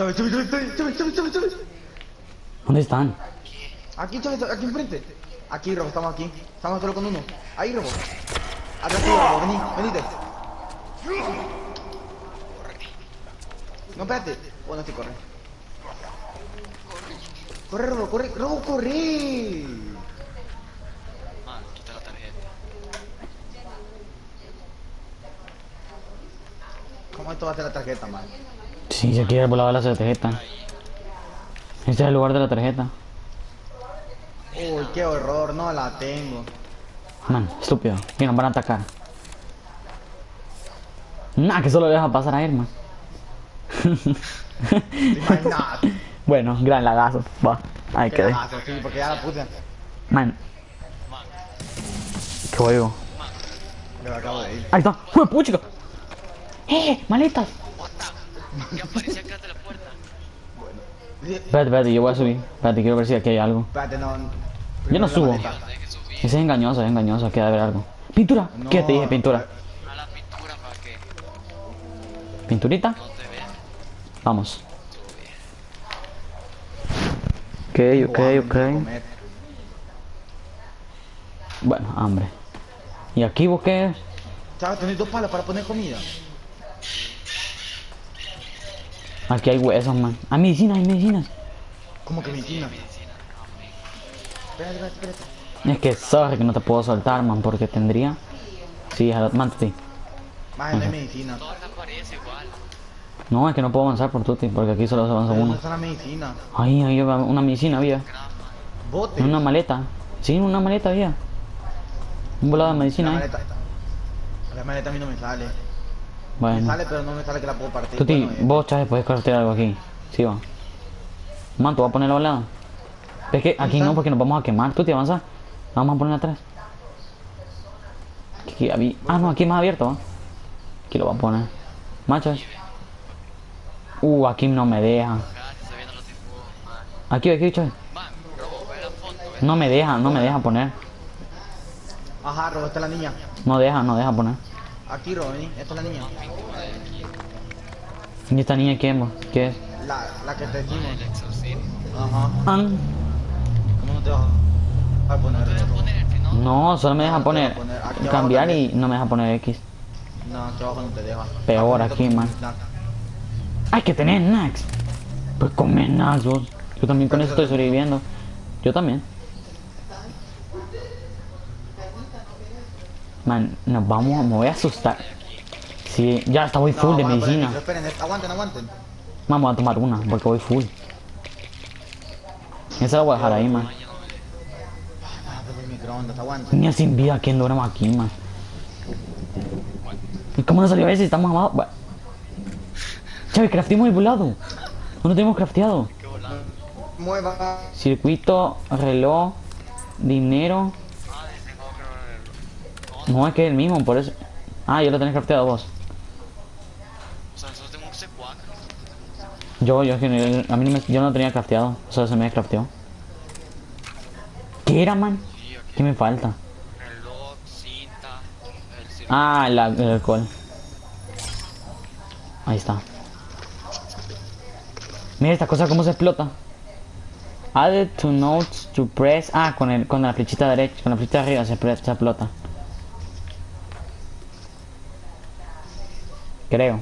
Chávez, Chávez, Chávez, Chávez, Chávez, Chávez, Chávez. ¿Dónde están? Aquí, Chávez, aquí enfrente. Aquí, Robo, estamos aquí. Estamos solo con uno. Ahí, Robo. Atrás tuyo, Robo, vení, venite. No, espérate. Bueno, sí, corre. Corre, Robo, corre, Robo, corre. Man, quita la tarjeta. ¿Cómo esto va a ser la tarjeta, man? Sí, se quiere volar la tarjeta. Este es el lugar de la tarjeta. Uy, qué horror, no la tengo. Man, estúpido. Que nos van a atacar. Nah, que solo le deja pasar a él, man. Bueno, gran lagazo. Va, ahí quedé. lagazo, sí, porque ya la puse. Man, qué juego. Me acabo de ir. Ahí está. ¡Fue puchica! ¡Eh! ¡Maletas! ¿Qué aparece acá de la puerta? Sí, Espérate, espérate, yo voy a subir. Espérate, quiero ver si aquí hay algo. Espérate, no. Yo no subo. que Ese es engañoso, es engañoso, debe haber algo. ¡Pintura! No, ¿Qué te dije? Pintura. a la pintura para que ¿Pinturita? no te. Vamos. Ok, ok, ok. Bueno, hambre. ¿Y aquí vos qué? Chava, tenés dos palas para poner comida. Aquí hay huesos, man. Hay medicinas, hay medicinas. ¿Cómo que medicina? Espérate, espérate, espérate. Es que sorry que no te puedo soltar, man, porque tendría... Sí, mántate. Más no hay medicina. No, es que no puedo avanzar por tuti, porque aquí solo se avanza ¿Dónde uno. está la medicina? Ahí, ahí va una medicina había. Bote. En una maleta. Sí, una maleta había. Un volado de La medicina ahí. maleta. La maleta a mí no me sale. Me Bueno. sale, pero no me sale que la puedo partir. Tuti, Bueno, eh, vos, Chávez, puedes cortar algo aquí. Sí, va. Man, tú vas a ponerlo al lado. Es que aquí no, porque nos vamos a quemar. Tuti, avanza. Vamos a poner atrás. Aquí había... Ah, no, aquí más abierto, ¿va? Aquí lo voy a poner. Machos. Uh, aquí no me deja. Aquí, aquí, Chávez. No me deja, no me deja poner. Ajá, es la niña. No deja, no deja poner. Aquí, Robo, vení. Esta es la niña. ¿Y esta niña quién, vos? ¿Qué es? La, la que te exorcismo. Ajá. ¿Cómo no te vas a poner? Si no, No, solo me deja poner... Cambiar y no me deja poner X. No, aquí abajo no te deja. Peor aquí, man. Hay que tener snacks. Pues come snacks, vos. Yo también con eso estoy sobreviviendo. Yo también. Man, nos vamos, me voy a asustar. Sí, ya está, voy No, full de medicina. Esperen, es- aguanten, aguanten. Vamos a tomar una, porque voy full. Esa la voy a dejar ahí, man. Ah, pero el microondas, aguanten. Ni sin vida, ¿quién duramos aquí, man? ¿Y cómo no salió ese? Estamos abajo. Bueno. Chávez, crafteamos el volado. No lo tenemos crafteado. Mueva. Circuito, reloj, dinero. Ah, dice como que no es que es el mismo, por eso. Ah, yo lo tenés crafteado vos. O sea, nosotros tenemos un C4. Yo, yo, no- a mí no me, yo no lo tenía crafteado. Solo se me crafteó. ¿Qué era, man? Sí. ¿Qué me falta? Reloj, cinta, el. Ah, el, el alcohol. Ahí está. Mira esta cosa cómo se explota. Added to notes to press. Ah, con, el, con la flechita derecha, con la flechita de arriba se, se explota. Creo.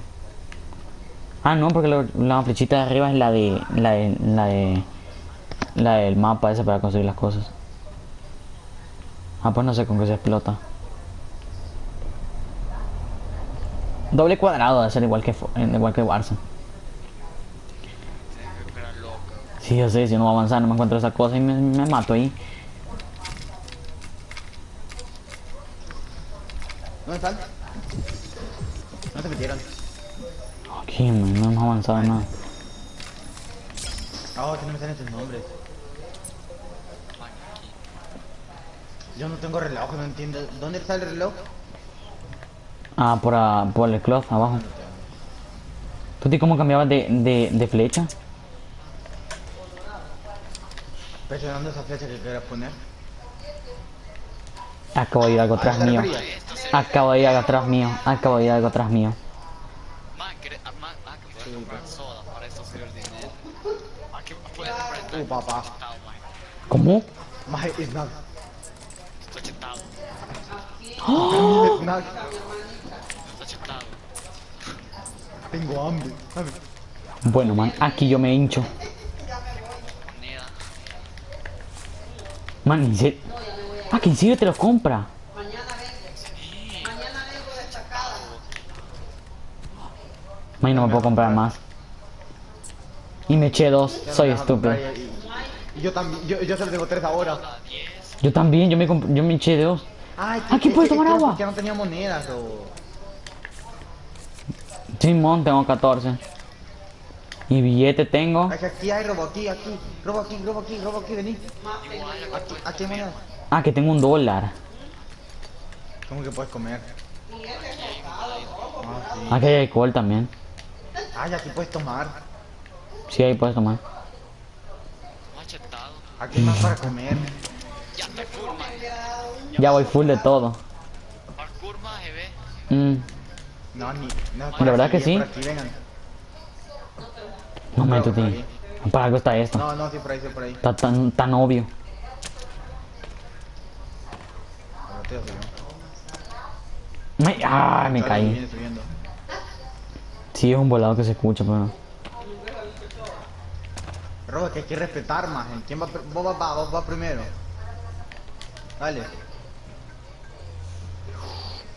Ah, no, porque la flechita de arriba es la de, la de, la de, la del mapa ese para conseguir las cosas. Ah, pues no sé con qué se explota. Doble cuadrado de ser igual que igual que Warzone. Sí, yo sé, si no va a avanzar, no me encuentro esa cosa y me, me mato ahí. ¿Dónde están? Man, no hemos avanzado nada. Ah, que no me salen sus nombres. Yo no tengo reloj, no entiendo. ¿Dónde está el reloj? Ah, por, a- por el cloth, abajo. ¿Tú te cómo cambiabas de, de, de flecha? Presionando esa flecha que quieras poner. Acabo de ir algo atrás ¿A qué te mío. Acabo de ir algo atrás mío. Acabo de ir algo atrás mío. Man, ¿querés- ah, man, ah, que puedes comprar soda, para esto sirve el dinero. Uh, papá. ¿Cómo? Maje, snack. Estoy chetado. Snack. Estoy chetado. Tengo hambre. Dame. Bueno, man, aquí yo me hincho. Man, ¿en serio? Ah, que en serio te los compra. Man, no me puedo comprar más. Y me eché dos, soy estúpido. Y, yo también, yo, yo solo tengo tres ahora. A 10. Yo también, yo me, yo me eché dos. Ay, Aquí puedes tomar agua. Ya no tenía monedas o. Simón, tengo 14. Y billete tengo. Ay, aquí hay robo, aquí, aquí. Robo aquí, robo aquí, robo aquí, vení. Aquí, aquí hay monedas. Ah, que tengo un dólar. ¿Cómo que puedes comer? Ah, sí. Aquí hay alcohol también. Ay, aquí puedes tomar. Sí, ahí puedes tomar. Aquí más para comer. Ya está full. Ya voy full de todo. Parkour. Mm, No, ni. No, La verdad que sí. Aquí, no me por tío. Para algo está esto. No, no, sí, por ahí, sí, por ahí. Está tan, tan obvio. Me, ah, me caí. Sí, es un volado que se escucha, pero. Robo, que hay que respetar más. ¿Quién va, vos vas va, vos vas primero? Dale,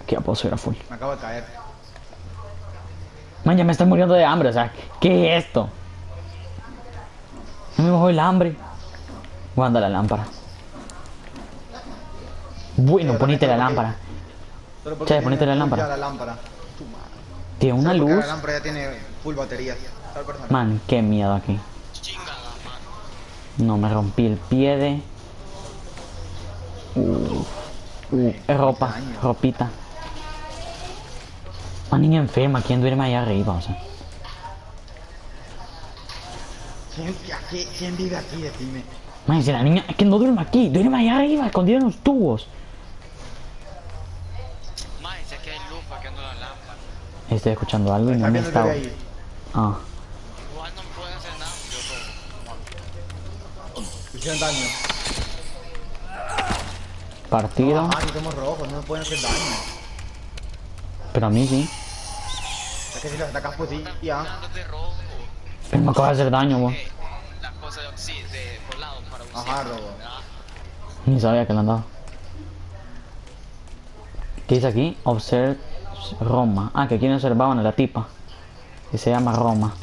Aquí ya puedo subir a full. me acabo de caer. Man, ya me estoy muriendo de hambre, o sea, ¿qué es esto? No me bajó el hambre. Guarda la lámpara. Bueno, ponete la lámpara. Tiene ponete lámpara. la lámpara. Tiene una luz. La lámpara ya tiene full baterías. Tal persona. Man, qué miedo aquí. No, me rompí el pie de... Uh, uh, es ropa, ropita. Una niña enferma, ¿quién duerme ahí arriba? O sea, ¿Quién, aquí- ¿Quién vive aquí? Decime. man, si la niña, es que no duerme aquí, duerme ahí arriba, escondido en los tubos. Maje, si aquí hay luz, ¿para qué no la lámpara? Estoy escuchando algo y no me bebé ahí. Ah, Igual no me pueden hacer nada. Yo. Hicieron daño. partido, Ah, aquí somos rojos, no nos pueden hacer daño. pero a mí sí. Es que si los atacas, pues sí, ya. Pero me acaba de hacer daño, vos. las cosas de oxi- de volado para usar. Ajá, robo. Ni sabía que le han dado. ¿Qué dice aquí? Observe Roma. Ah, que aquí no observaban a la tipa. Que se llama Roma.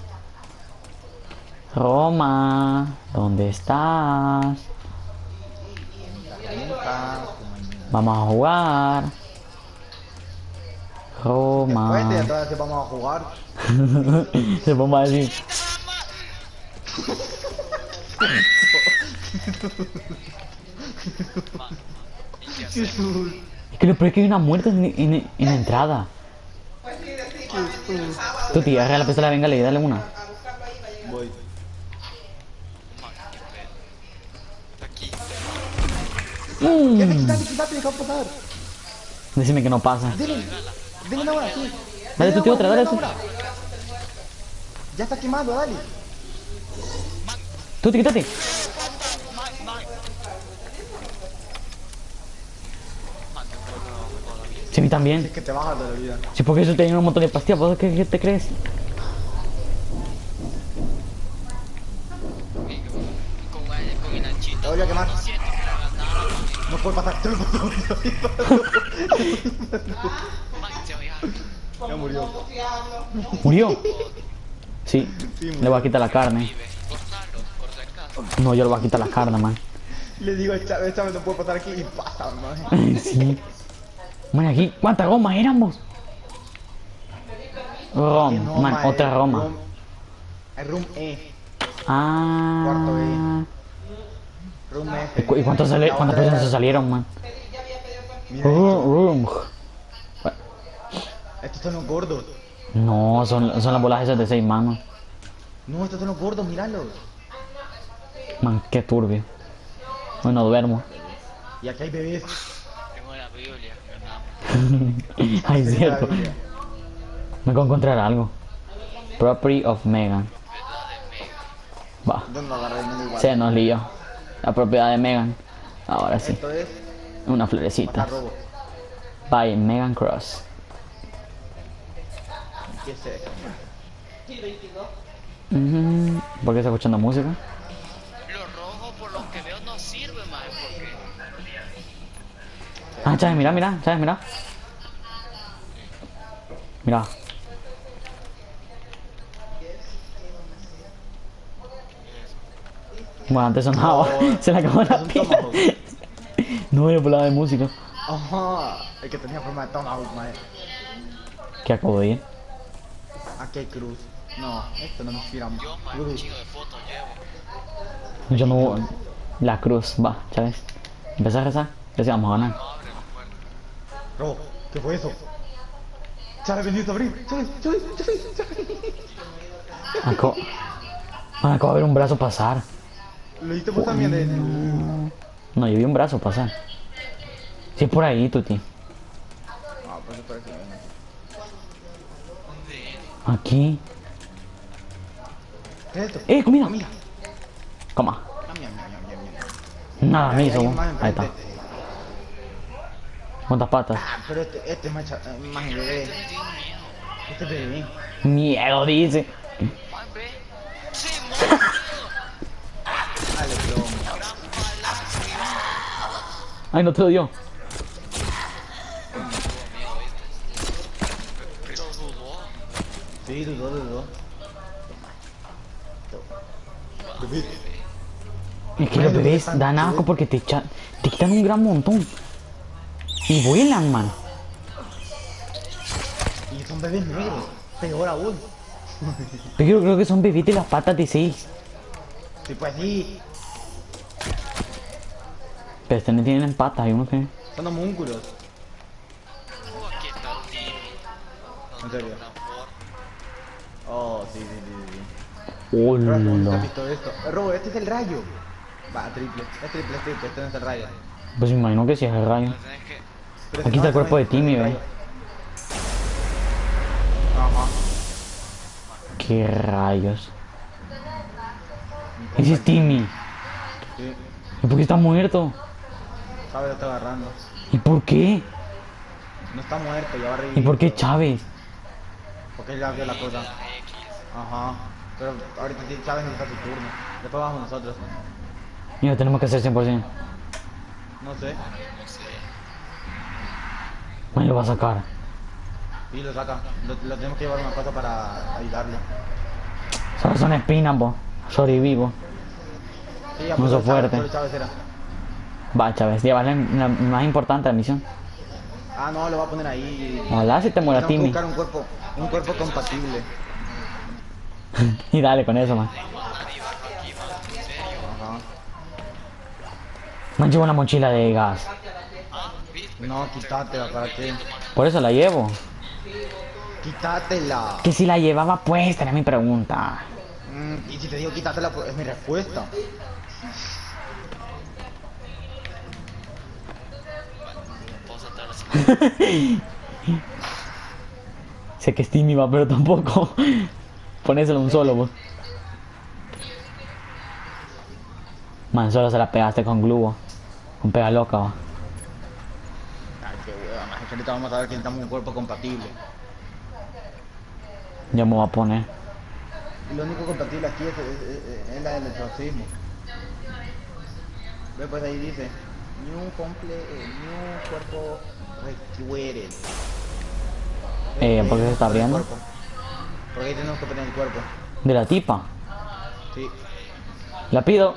Roma, ¿dónde estás? Vamos a jugar. Roma. Después de atrás vamos a jugar. Se pone a decir. Que lo peor es que hay una muerte en, en- en la entrada. Tu tía, agarra la pistola, venga, le dale una. Voy. Mm. Decime que no pasa. Dile, dile una hora, sí. Dale tu tío otra, dale tú. Ya está quemando, dale. Tú, quítate. Man, man. Man, yo creo que no vamos todavía. Sí, a mí también. Es que te bajas de la vida. Sí, porque eso tiene un montón de pastillas. ¿Vos qué, qué te crees? Te voy a quemar. No puede pasar. Te lo. Ya murió. ¿Murió? Sí. Sí, Le voy a quitar la carne. No, yo le voy a quitar la carne, man. Le digo a Chávez, Chávez no puede pasar aquí y pasa, man. Sí. Man, aquí, ¿cuántas gomas éramos? Rom, No, man, otra Roma. room- room E. Ah. Room F. ¿Y cuántos sale, La cuántas personas se salieron, man? Mira, Oh, room. estos son los gordos. No, son, son las bolas esas de seis manos. No, estos son los gordos, míralos. Man, qué turbio. Hoy no duermo. Y aquí hay bebés. Tengo la Biblia. ganamos. Ay, es cierto. Me voy a encontrar algo. Property of Megan. Va. Se nos lió. La propiedad de Megan. Ahora sí. Una florecita. By Megan Cross. ¿Qué es eso? Ujú. ¿Por qué está escuchando música? Ah, Chávez, mira, mira, Chávez, mira. Mira. Bueno, antes sonaba. No, Se le acabó la pila. No, yo por la de música. Ajá. El que tenía forma de tomahawk, mae. Que acabo de ir. Aquí hay cruz. No, esto no me inspira. Yo, mae, un Cruz. chingo de fotos llevo. Yo no. La cruz, va, Chávez. Empezá a rezar. Ya sí vamos a ganar. No abre la puerta. Robo, ¿qué fue eso? Chale, bendito abrir. Chale, chale, chale, chale. Acabo. De ver un brazo pasar. Lo hiciste vos también de. No, yo vi un brazo pasar. Sí, es por ahí, Tuti. Ah, pues por. Aquí. ¿Qué es esto? ¡Eh, comida! Coma. Ah, mira, mira. Nada, me hizo. Ahí está. ¿Cuántas patas? Ah, pero este, este es más, eh, más bebé. Este es bebé. Miedo, dice. Dale. Ay, no te lo dio. Sí, dudó, dudó. Es que los bebés dan asco porque te, echa- te quitan un gran montón. Y vuelan, man. Y son bebés negros. Peor aún. Pero yo creo que son bebés de las patas de seis. Sí, pues sí. Pero estos no tienen patas, hay uno que. Son homúnculos. Oh. En serio. Oh, sí, sí, sí, sí. Pero ¿cómo nunca has Hola. visto esto? Robo, este es el rayo. Va, triple. Es triple, es triple. Este no es el rayo. Pues me imagino que sí es el rayo. Pues tenés que... Pero Aquí está el no, cuerpo de no Timmy. Ajá. ¿Qué rayos? Ese es Timmy. Sí. ¿Y por qué está muerto? Chávez lo está agarrando. ¿Y por qué? No está muerto, ya va a revivir. ¿Y por qué Chávez? Porque él ya vio la cosa. Ajá. Pero ahorita Chávez necesita su turno. Después vamos nosotros. Lo tenemos que hacer 100%. No sé. Me lo va a sacar. Y lo saca. Lo, lo tenemos que llevar a una cosa para ayudarlo. Solo son espinas, po. Sí, No pues, sos Chávez- fuerte. solo Chávez era. Va, Chávez, llévale la más importante la misión. Ah, no, lo va a poner ahí. Ojalá si te muera Timmy. buscar un cuerpo, un cuerpo compatible. Y dale con eso, man. Ajá. Man, llevo una mochila de gas. No, quítatela, ¿para qué? Por eso la llevo. Quítatela. Que si la llevaba puesta, era mi pregunta. Mm, y si te digo quítatela, pues es mi respuesta. Sé que es Timmy, va, pero tampoco. Ponéselo un solo, vos. Man, solo se la pegaste con glue, con pega loca, va. Ahorita vamos a ver que necesitamos un cuerpo compatible. Ya me voy a poner. Lo único compatible aquí es, es- es- es la del exorcismo. Ve, pues ahí dice: New comple, eh, new cuerpo requiere. Eh, ¿por qué se está abriendo? Porque ahí tenemos que poner el cuerpo. De la tipa. Sí. La pido.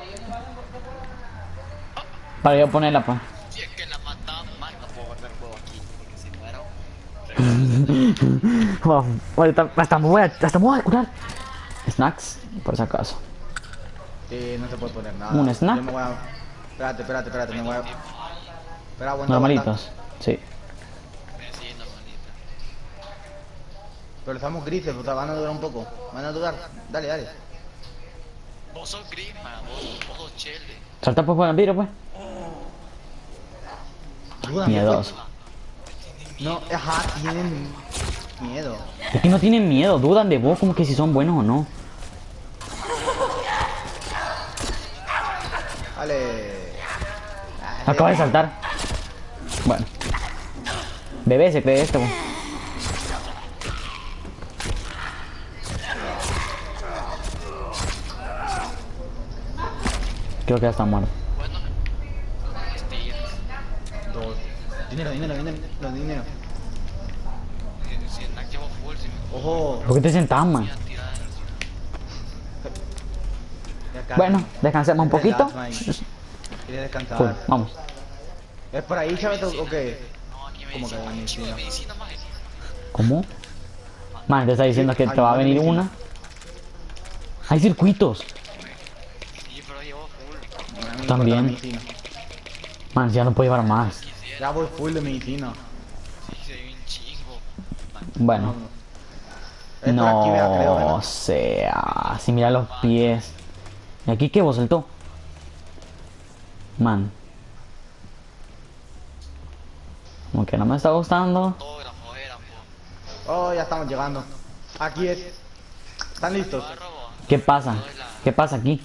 Para yo ponerla, pues. Hasta me voy a, hasta me voy a curar. Snacks, por si acaso. Sí, no se puede poner nada. ¿Un snack? Yo me voy a... Espérate, espérate, espérate, me voy a... Espera, aguanta, aguanta. Normalitos. Sí. Sí. Pero estamos grises, o sea, van a durar un poco. Van a durar. Dale, dale. Vos sos gris, man. Vos, vos sos chele. Salta pues por el vidrio, pues. Ayúdame, Miedoso. No, ajá, tienen miedo. Es que no tienen miedo, dudan de vos como que si son buenos o no. Dale. Dale. Acaba de saltar. Bueno. Bebé se cree esto. Creo que ya está muerto. dinero, dinero, dinero, dinero. Ojo. ¿Por qué te sentás, man? Bueno, descansemos un poquito. vamos. ¿Es por ahí, Chaveto, o qué? ¿Cómo que medicina? ¿Cómo? Man, te está diciendo que te va a venir una. Hay circuitos. También. Man, ya no puedo llevar más. Ya voy full de medicina. sí, se ve un chingo. Bueno. Por aquí, creo, No ¿verdad? sea. Si mira los pies. ¿Y aquí qué vos saltó? Man. Como que no me está gustando. Oh, ya estamos llegando. Aquí es. ¿Están listos? ¿Qué pasa? ¿Qué pasa aquí?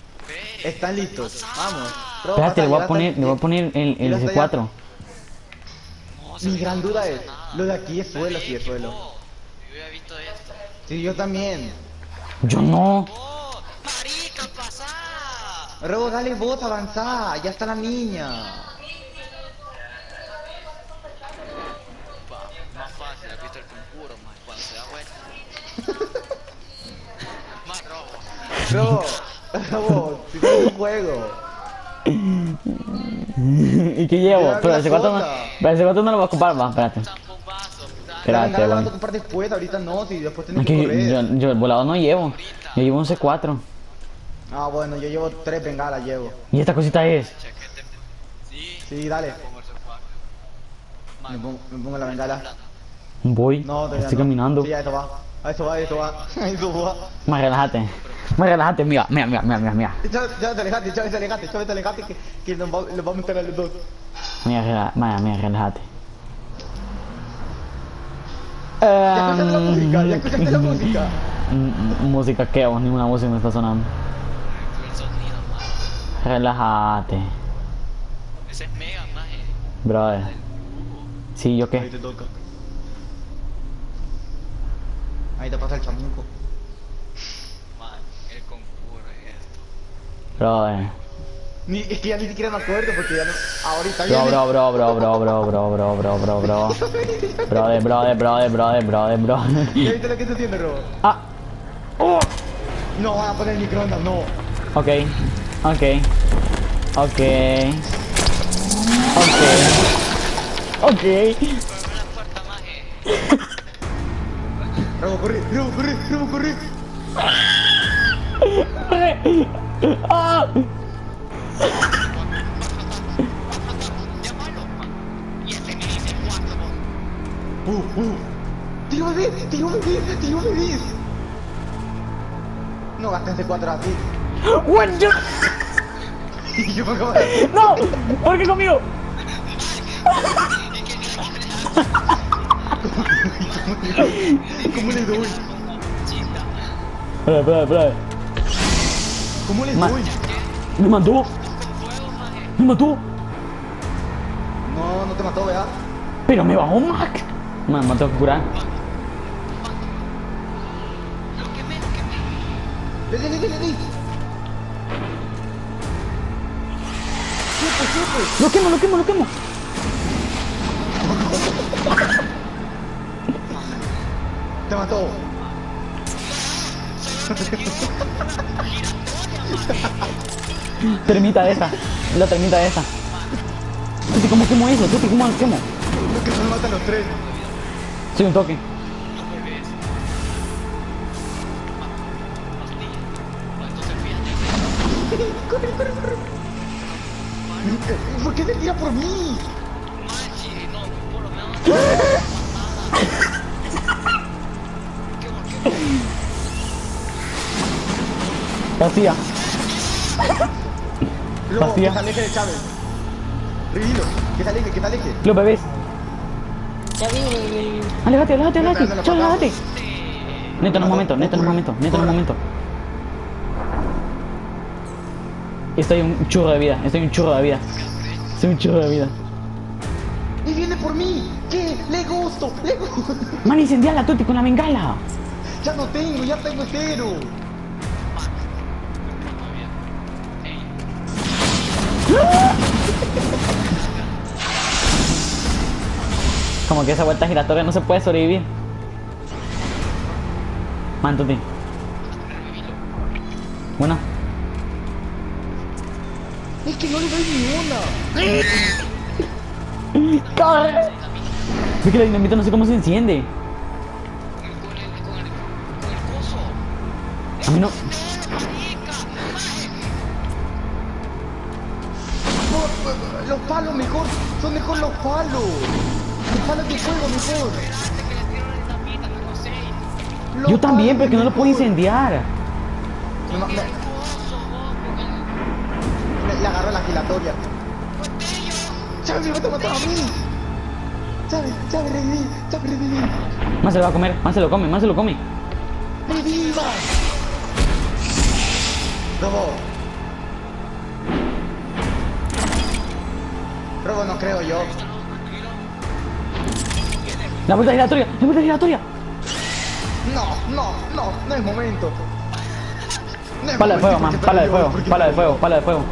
¿Están listos? Vamos. Espérate, le voy a poner, le voy a poner el, el Mira hasta allá. C4. No, Mi gran no duda pasa es, nada. lo de aquí es suelo, sí es suelo. Yo había visto esto. Sí, yo también. Yo no. ¡Oh! ¡Marica, pasá! Robo, dale vos, avanzá. Ya está la niña. Más fácil, has visto el conjuro, más cuando se da vuelta. más robo. Robo, robo, si un juego. ¿Y qué llevo? Pero el C4 no, pero el C4 no lo voy a ocupar, va, espérate. Espérate, vas bueno. después, ahorita no, si después tenés Es que correr. yo, yo el volador no llevo. Yo llevo un C4. Ah, bueno, yo llevo tres bengalas, llevo. Y esta cosita es. Sí, dale. Me pongo, me pongo la bengala. Voy. No, Estoy no. caminando. Sí, a eso va. A eso va, a eso va. A eso va. Más relájate. Más relájate, mira, mira, mira, mira, mira, mira. Chávez, Chávez, alejate, Chávez, alejate, Chávez, alejate, que, que nos, va, nos vamos a meter a los dos. Mira, rela- mira, mira, relájate. ¿Ya escuchaste la Em, música? ¿Ya escuchaste la música? Música que vos, ninguna música me está sonando. Relájate, Ese es mega, maje. brother. Sí, ¿yo Ahí qué? Ahí te pasa el chamuco. Man, el conjuro es esto. Brother. Ni, es que ya ni siquiera me acuerdo porque ya no. Ahorita Bro, viene. bro, bro, bro, bro, bro, bro, bro, bro, bro, bro. Brother, brother, brother, brother, brother, ¿Ya brother. viste lo que está haciendo, Robo? Ah, No van a poner el microondas, no. ok, ok, ok, ok, ok. Rabo, corre, Rabo, corre, Rabo, corre. ¡Ah! Uh, uh. Tío bebé, tío bebé, tío bebé. No gastes de 4 así. ¡Bueno! yo... yo me acabo ¡No! ¿Por qué conmigo? ¿Cómo le doy? Espera, espera, espera. ¿Cómo le doy? Me mató. Me mató. No, no te mató, ¿verdad? Pero me bajó Mac. Me mató a curar. Dale, dale, dale, dale. Lo quemo, lo quemo, lo quemo. Te mató. Termita esa. La termita esa. Tuti, ¿cómo quemo eso? Tuti, ¿cómo quemo? Lo que nos matan los tres. Soy un toque. Corre, corre, corre. ¿Por qué te tira por mí? Vacía. Luego, Vacía. que se aleje de Chávez. Revilo, que se aleje, que se aleje. Los bebés. Ya no, Chao, no, no. aléjate. Neto, en un momento, neto, en un momento, neto, en un momento. Estoy un churro de vida, estoy un churro de vida. Soy un churro de vida. ¡Y viene por mí! ¿Qué? ¡Le gusto! ¡Le gusto! Man, incendia la Tuti con la bengala. Ya no tengo, ya tengo cero. Como que esa vuelta giratoria no se puede sobrevivir. Revivilo. Bueno. Es que no le doy ni una. ¡Corre! Es que la dinamita no sé cómo se enciende. A mí. No, mejor los palos. Los palos de fuego no sé. Los Yo también, pero que no lo puedo incendiar. No, no, con le, le agarró la giratoria. Chávez me a matar a mí. Chávez, Chávez, reviví, Chávez, reviví. Más se lo va a comer, más se lo come, más se lo come. ¡Reviva! Robo. No creo yo. La vuelta giratoria, la vuelta giratoria. No, no, no, no es momento. No es Pala de fuego, man, pala de fuego, pala de fuego, pala de fuego.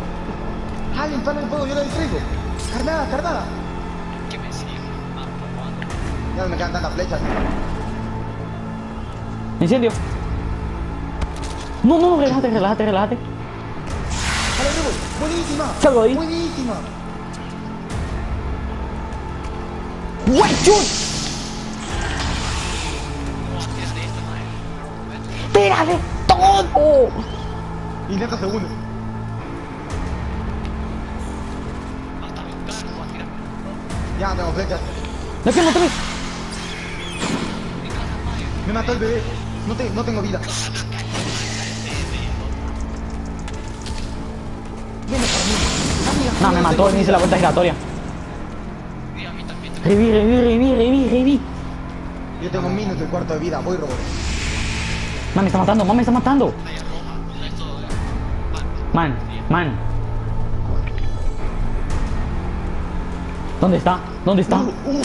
Alguien, pala de fuego, yo la distraigo. Carnada, carnada. que me sigue. Ya no me quedan tantas flechas. Incendio. No, no, relájate, relájate, relájate. Buenísima. Salgo ahí. Buenísima. ¡White shoot! ¡Tira de todo! Intenta segundo. Ya no tengo flechas. ¡La quemo otra vez! Me mató el bebé. No, te, no tengo vida. No, me mató, me hice la vuelta giratoria. Y a mí también. Reví, reví, reví, reví, reví. Yo tengo un minuto y cuarto de vida. Voy, robot. Man, me está matando, man, me está matando. Man, man. ¿Dónde está? ¿Dónde está? Uh, uh, uh.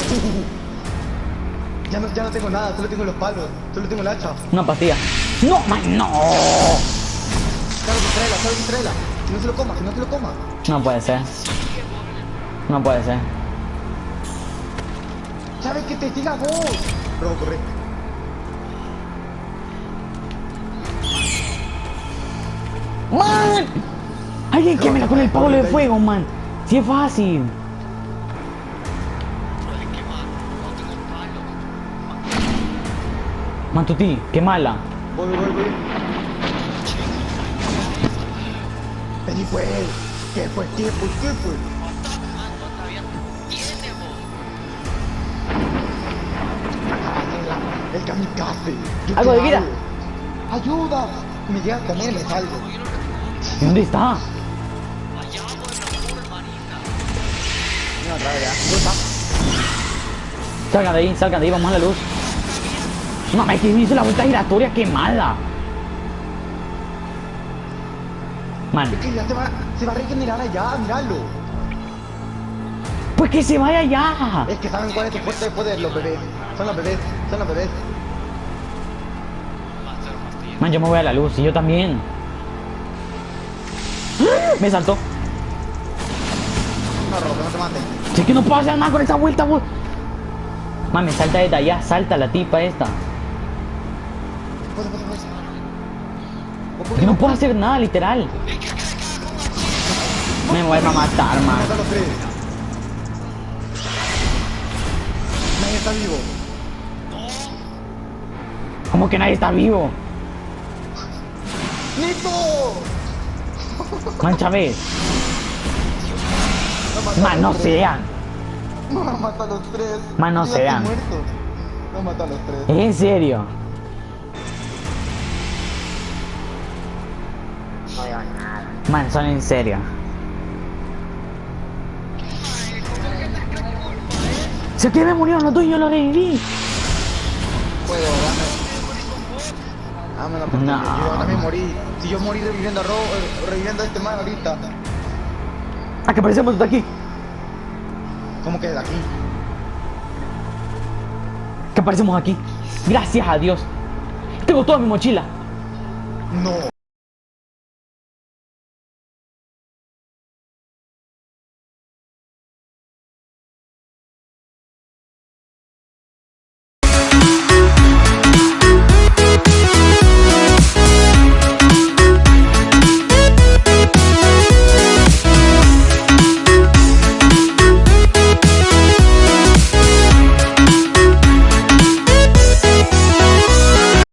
Ya, no, ya no tengo nada, solo tengo los palos. Solo tengo el hacha. Una pastilla. ¡No, man, no! Claro, distraela, claro, distraela. Que no se lo coma, que no se lo coma. No puede ser. No puede ser. ¿Sabes que te siga vos? Robo, corre. ¡Man! Alguien que me la con el palo de fuego, man. Si es fácil. Pero es que más. No tengo palo. Man, Tuti, qué mala. Voy, voy, voy. Vení pues. ¿Qué fue? ¿Qué fue? Algo de vida. Ayuda. Me llega a comer, me salgo. ¿Y ¿Dónde está? Allá. No, otra vez ya. ¿Dónde está? Salgan de ahí, salgan de ahí, vamos a la luz. Mamá, que me hizo la vuelta giratoria, qué mala. Man, Es que ya se va, se va a regenerar allá, míralo. pues que se vaya ya. Es que saben cuál es tu fuerte de poder, los bebés. Son los bebés, son los bebés. Man, yo me voy a la luz y yo también. Me saltó. No, te. Si es que no puedo hacer nada con esa vuelta, vos. Man, me salta desde allá, salta la tipa esta. Es que no puedo hacer nada, literal. Me voy a matar, man. Nadie está vivo. Como que nadie está vivo. ¡Nito! Man, Chávez. No mata a Man, no los tres. sean. No, mata a los tres. Man, no. No mata a los tres. ¿Es en serio? Man, son en serio. Se que me murieron los dos y yo lo reviví. Puedo, Ah, no. Yo también morí. Si yo morí reviviendo a Robo, eh, reviviendo este man ahorita. Ah, que parecemos de aquí. ¿Cómo que de aquí? Que aparecemos aquí. Gracias a Dios. Tengo toda mi mochila. No.